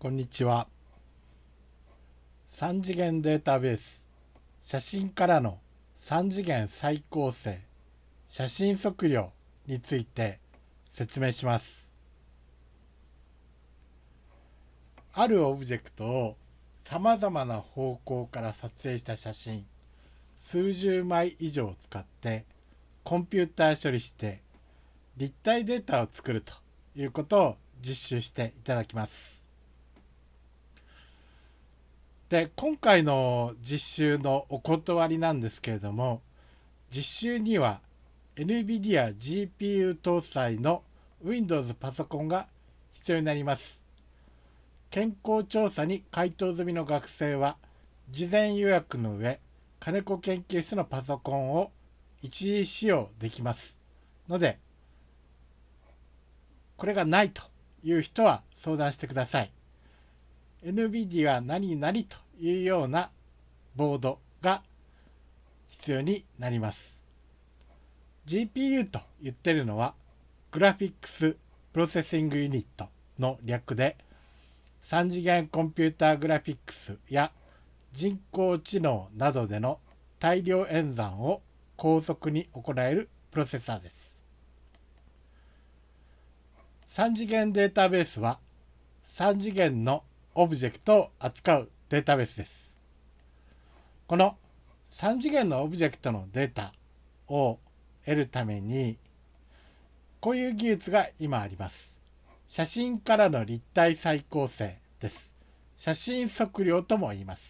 こんにちは。3次元データベース。写真からの3次元再構成。写真測量について説明します。あるオブジェクトをさまざまな方向から撮影した写真数十枚以上を使ってコンピューター処理して立体データを作るということを実習していただきます。で今回の実習のお断りなんですけれども実習には NVIDIA GPU 搭載の Windows パソコンが必要になります。健康調査に回答済みの学生は事前予約の上金子研究室のパソコンを一時使用できますのでこれがないという人は相談してください。NVIDIA 何々というようなボードが必要になります。GPU と言ってるのはグラフィックスプロセッシングユニットの略で3次元コンピューターグラフィックスや人工知能などでの大量演算を高速に行えるプロセッサーです。3次元データベースは3次元のオブジェクトを扱うデータベースです。この3次元のオブジェクトのデータを得るためにこういう技術が今あります。写真からの立体再構成です。写真測量とも言います。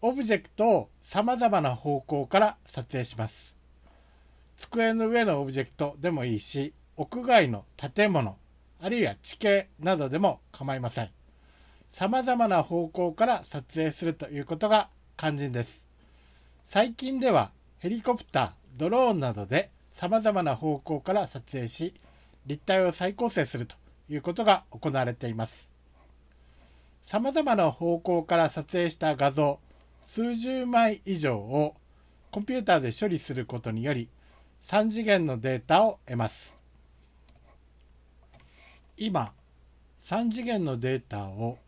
オブジェクトを様々な方向から撮影します。机の上のオブジェクトでもいいし、屋外の建物、あるいは地形などでも構いません。さまざまな方向から撮影するということが肝心です。最近ではヘリコプター、ドローンなどでさまざまな方向から撮影し、立体を再構成するということが行われています。さまざまな方向から撮影した画像数十枚以上をコンピューターで処理することにより3次元のデータを得ます。今3次元のデータを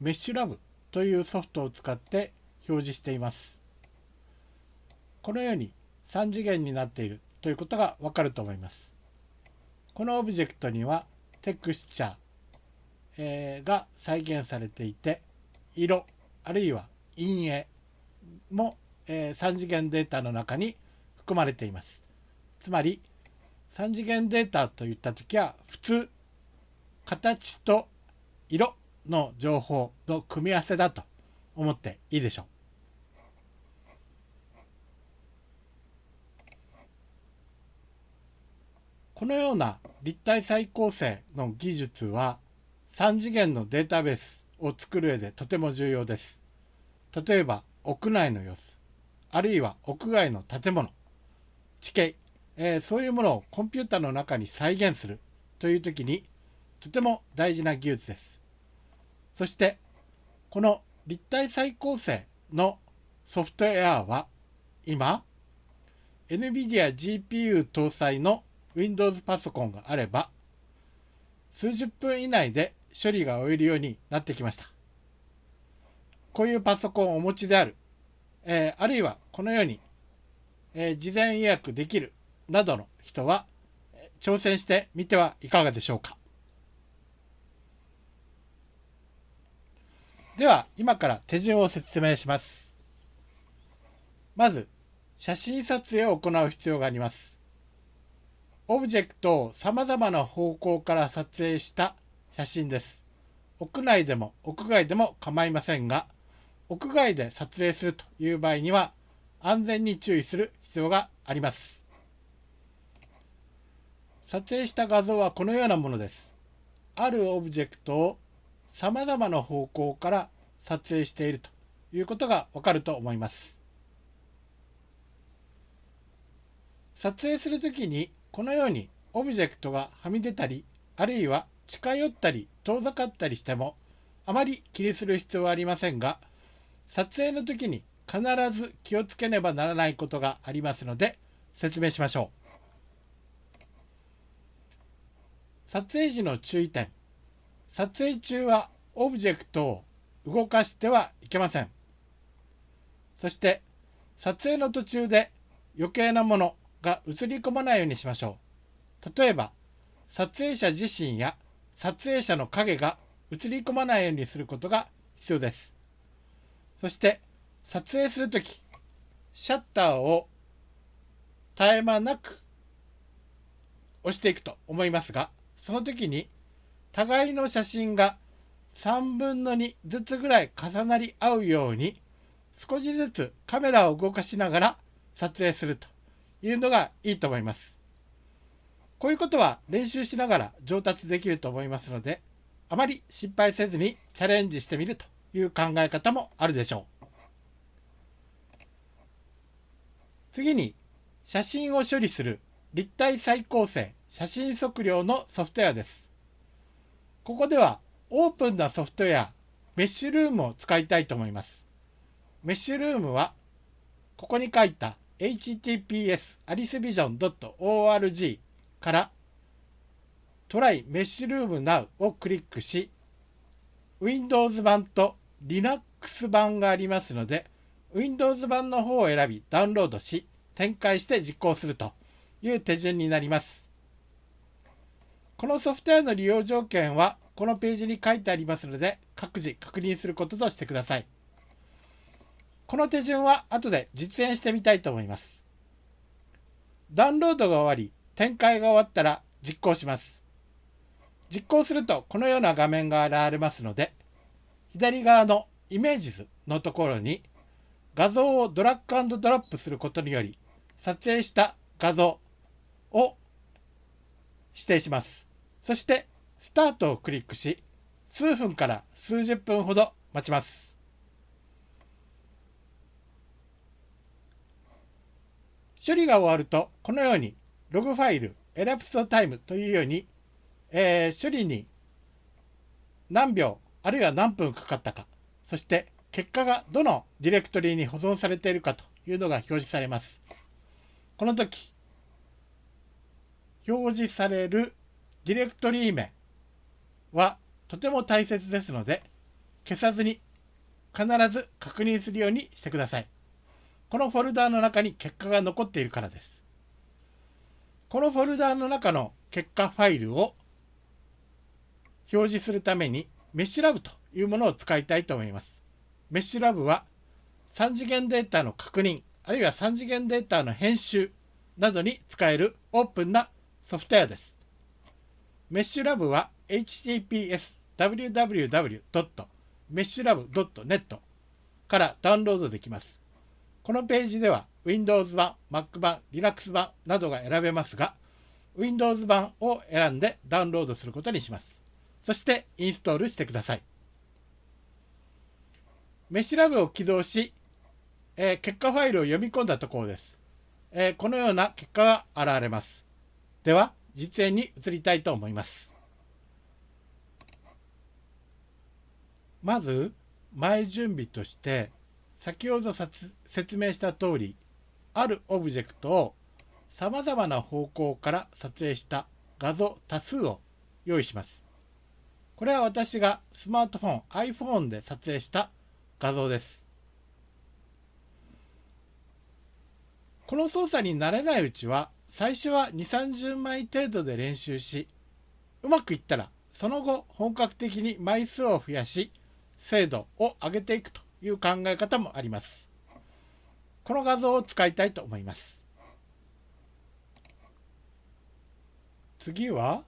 メッシュラブというソフトを使って表示しています。このように3次元になっているということがわかると思います。このオブジェクトにはテクスチャー、えー、が再現されていて色あるいは陰影も、えー、3次元データの中に含まれています。つまり3次元データといった時は普通形と色の情報の組み合わせだと思っていいでしょう。このような立体再構成の技術は3次元のデータベースを作る上でとても重要です。例えば屋内の様子、あるいは屋外の建物、地形、えー、そういうものをコンピューターの中に再現するという時にとても大事な技術です。そしてこの立体再構成のソフトウェアは今 NVIDIA GPU 搭載の Windows パソコンがあれば数十分以内で処理が終えるようになってきました。こういうパソコンをお持ちである、えー、あるいはこのように、えー、事前予約できるなどの人は挑戦してみてはいかがでしょうか。では今から手順を説明します。まず写真撮影を行う必要があります。オブジェクトをさまざまな方向から撮影した写真です。屋内でも屋外でも構いませんが、屋外で撮影するという場合には安全に注意する必要があります。撮影した画像はこのようなものです。あるオブジェクトをさまざまな方向から撮影しているということがわかると思います。撮影するときにこのようにオブジェクトがはみ出たりあるいは近寄ったり遠ざかったりしてもあまり気にする必要はありませんが撮影の時に必ず気をつけねばならないことがありますので説明しましょう。撮影時の注意点撮影中はオブジェクトを動かしてはいけません。そして撮影の途中で余計なものが映り込まないようにしましょう。例えば撮影者自身や撮影者の影が映り込まないようにすることが必要です。そして撮影するときシャッターを絶え間なく押していくと思いますがその時に互いの写真が3分の2ずつぐらい重なり合うように少しずつカメラを動かしながら撮影するというのがいいと思います。こういうことは練習しながら上達できると思いますのであまり失敗せずにチャレンジしてみるという考え方もあるでしょう。次に写真を処理する立体再構成写真測量のソフトウェアです。ここではオープンなソフトウェアメッシュルームを使いたいと思います。メッシュルームはここに書いた https alicevision.org からトライメッシュルーム Now をクリックし Windows 版と Linux 版がありますので Windows 版の方を選びダウンロードし展開して実行するという手順になります。このソフトウェアの利用条件はこのページに書いてありますので各自確認することとしてください。この手順は後で実演してみたいと思います。ダウンロードが終わり展開が終わったら実行します。実行するとこのような画面が現れますので左側のイメージ図のところに画像をドラッグドロップすることにより撮影した画像を指定します。そしてスタートをクリックし数分から数十分ほど待ちます。処理が終わるとこのようにログファイルエラプストタイムというように、えー、処理に何秒あるいは何分かかったかそして結果がどのディレクトリに保存されているかというのが表示されます。この時、表示されるディレクトリ名はとても大切ですので、消さずに必ず確認するようにしてください。このフォルダーの中に結果が残っているからです。このフォルダーの中の結果ファイルを表示するためにメッシュラブというものを使いたいと思います。メッシュラブは3次元データの確認、あるいは3次元データの編集などに使えるオープンなソフトウェアです。メッシュラブは https www.meshlab.net からダウンロードできます。このページでは Windows 版、Mac 版、Linux 版などが選べますが、Windows 版を選んでダウンロードすることにします。そしてインストールしてください。メッシュラブを起動し、えー、結果ファイルを読み込んだところです、えー、このような結果が現れます。では、実演に移りたいと思います。まず、前準備として、先ほど説明した通り、あるオブジェクトをさまざまな方向から撮影した画像多数を用意します。これは私がスマートフォン iPhone で撮影した画像です。この操作に慣れないうちは最初は2 3 0枚程度で練習しうまくいったらその後本格的に枚数を増やし精度を上げていくという考え方もあります。この画像を使いたいと思います。次は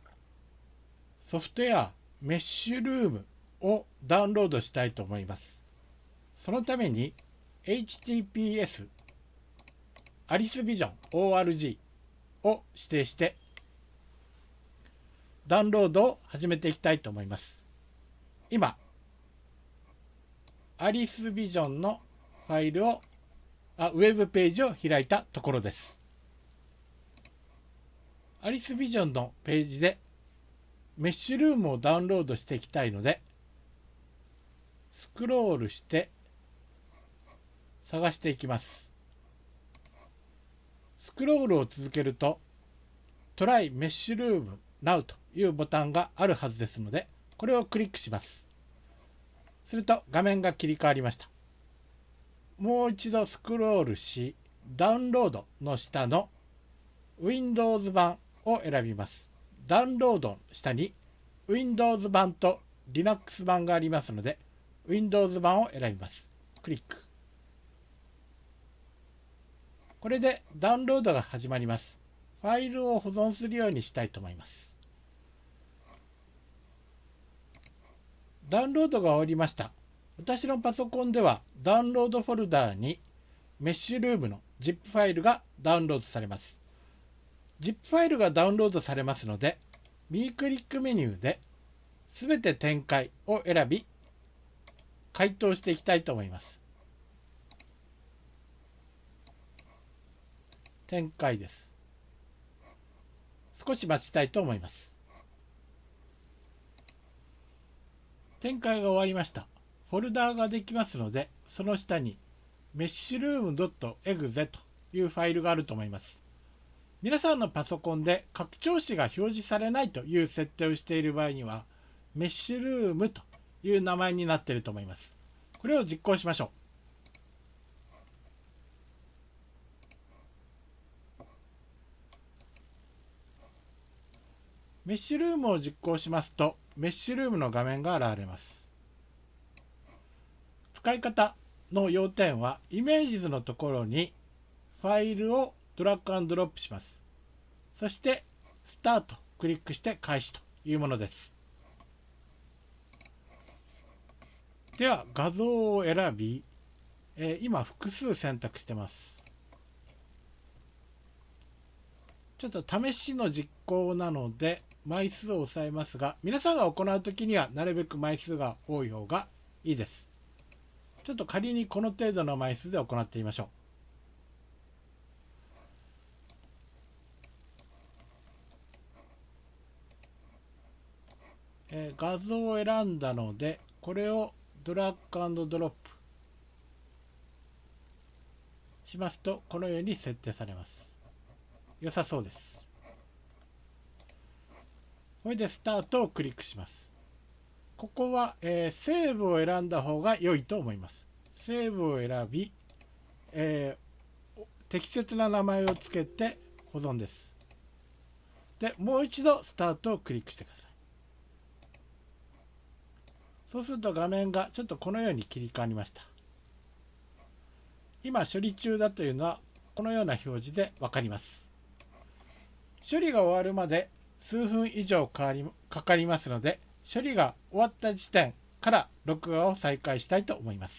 ソフトウェアメッシュルームをダウンロードしたいと思います。そのために https アリスビジョン org を指定してダウンロードを始めていきたいと思います。今、アリスビジョンのファイルをあ、ウェブページを開いたところです。アリスビジョンのページでメッシュルームをダウンロードしていきたいので、スクロールして探していきます。スクロールを続けると、トライメッシュルーム Now というボタンがあるはずですので、これをクリックします。すると画面が切り替わりました。もう一度スクロールしダウンロードの下の Windows 版を選びます。ダウンロードの下に Windows 版と Linux 版がありますので Windows 版を選びます。クリック。これでダウンロードが始まります。ファイルを保存するようにしたいと思います。ダウンロードが終わりました。私のパソコンではダウンロードフォルダーにメッシュルームの ZIP ファイルがダウンロードされます。ZIP ファイルがダウンロードされますので右クリックメニューで全て展開を選び回答していきたいと思います。展開です少し待ちたいと思います展開が終わりましたフォルダーができますのでその下にメッシュルーム .exe というファイルがあると思います皆さんのパソコンで拡張子が表示されないという設定をしている場合にはメッシュルームという名前になっていると思います。これを実行しましょう。メッシュルームを実行しますとメッシュルームの画面が現れます。使い方の要点はイメージ図のところにファイルをドラッグアンドロップします。そして、スタート、クリックして開始というものです。では、画像を選び、え、今、複数選択してます。ちょっと試しの実行なので、枚数を抑えますが、皆さんが行うときには、なるべく枚数が多い方がいいです。ちょっと仮にこの程度の枚数で行ってみましょう。えー、画像を選んだのでこれをドラッグドロップしますとこのように設定されます良さそうです。これでスタートをクリックします。ここは、えー、セーブを選んだ方が良いと思います。セーブを選び、えー、適切な名前をつけて保存です。でもう一度スタートをクリックしてください。そうすると画面がちょっとこのように切り替わりました。今処理中だというのはこのような表示でわかります。処理が終わるまで数分以上かかりますので処理が終わった時点から録画を再開したいと思います。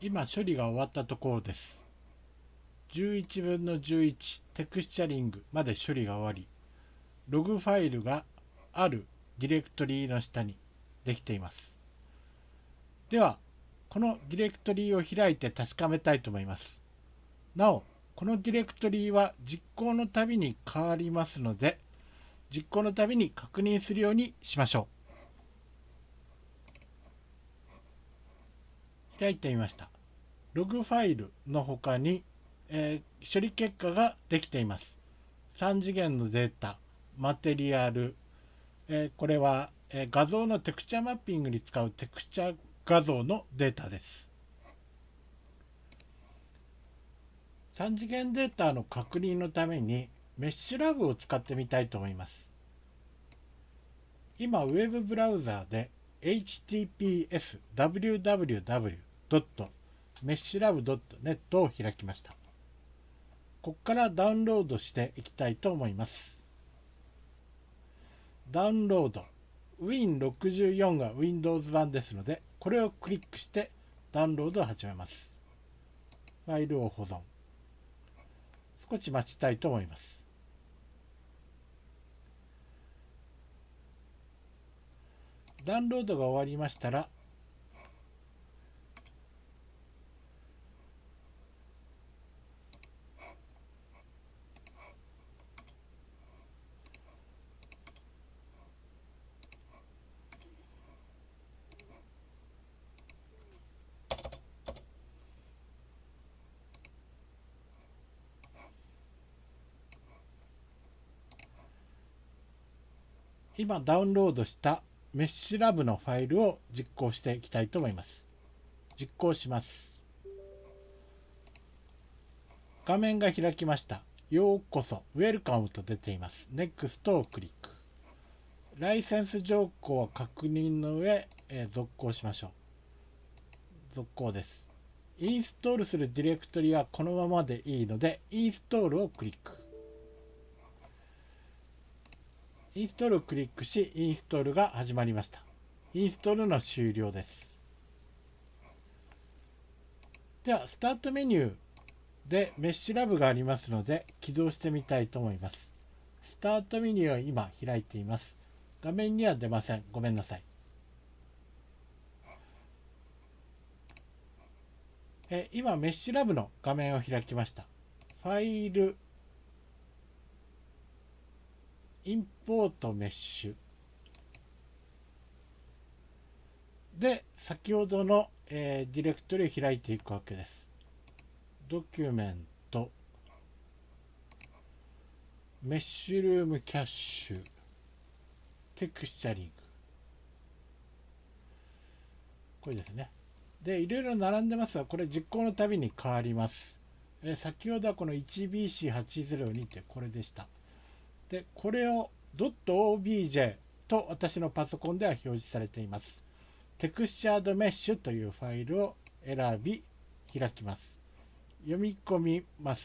今処理が終わったところです。11分の11テクスチャリングまで処理が終わりログファイルがあるディレクトリの下にできています。では、このディレクトリを開いて確かめたいと思います。なお、このディレクトリは実行のたびに変わりますので、実行のたびに確認するようにしましょう。開いてみました。ログファイルの他に、えー、処理結果ができています。3次元のデータ、マテリアル、えー、これは、えー、画像のテクチャマッピングに使うテクチャ画像のデータです。3次元データの確認のためにメッシュラブを使ってみたいと思います。今、ウェブブラウザーで https www.meshlab.net を開きました。ここからダウンロードしていきたいと思います。ダウンロード Win64 が Windows 版ですのでこれをクリックしてダウンロードを始めます。ファイルを保存。少し待ちたいと思います。ダウンロードが終わりましたら今ダウンロードしたメッシュラブのファイルを実行していきたいと思います。実行します。画面が開きました。ようこそ、ウェルカムと出ています。NEXT をクリック。ライセンス条項を確認の上、えー、続行しましょう。続行です。インストールするディレクトリはこのままでいいので、インストールをクリック。インストールをクリックし、インストールが始まりました。インストールの終了です。では、スタートメニューでメッシュラブがありますので、起動してみたいと思います。スタートメニューを今開いています。画面には出ません。ごめんなさい。え今、メッシュラブの画面を開きました。ファイル、インポートメッシュで先ほどの、えー、ディレクトリを開いていくわけです。ドキュメントメッシュルームキャッシュテクスチャリングこれですね。で、いろいろ並んでますが、これ実行のたびに変わります。えー、先ほどはこの 1BC802 ってこれでした。で、これを .obj と私のパソコンでは表示されています。テクスチャードメッシュというファイルを選び、開きます。読み込みます。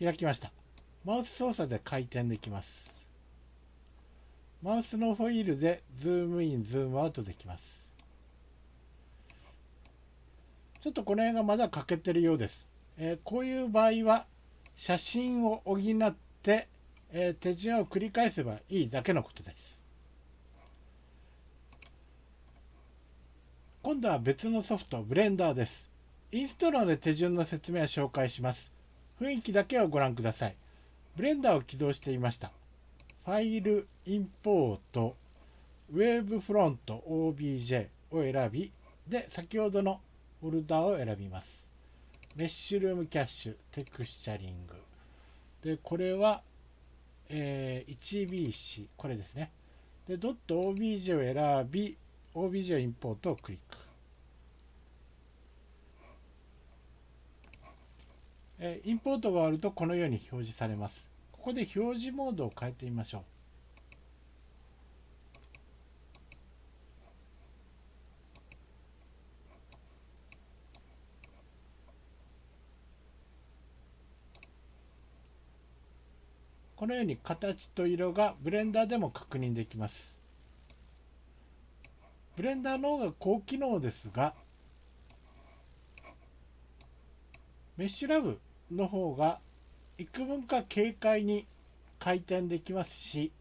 開きました。マウス操作で回転できます。マウスのホイールでズームイン、ズームアウトできます。ちょっとこの辺がまだ欠けてるようです。えー、こういう場合は写真を補って、えー、手順を繰り返せばいいだけのことです。今度は別のソフト、ブレンダーです。インストールで手順の説明を紹介します。雰囲気だけをご覧ください。ブレンダーを起動していました。ファイル、インポート、ウェーブフロント OBJ を選び、で、先ほどのフォルダを選びます。メッシュルームキャッシュ、テクスチャリング。で、これは、えー、1BC、これですね。で、ドット OBJ を選び、OBJ をインポートをクリック。えー、インポートが終わるとこのように表示されます。ここで表示モードを変えてみましょう。のように形と色がブレンダーでも確認できます。ブレンダーの方が高機能ですが、メッシュラブの方が幾分か軽快に回転できますし、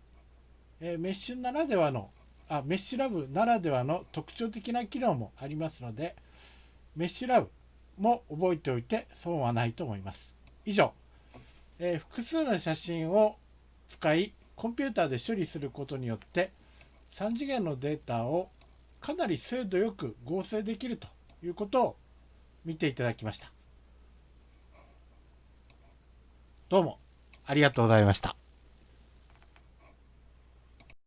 えー、メッシュならではのあ、メッシュラブならではの特徴的な機能もありますので、メッシュラブも覚えておいて損はないと思います。以上。え、複数の写真を使いコンピューターで処理することによって3次元のデータをかなり精度よく合成できるということを見ていただきました。どうもありがとうございました。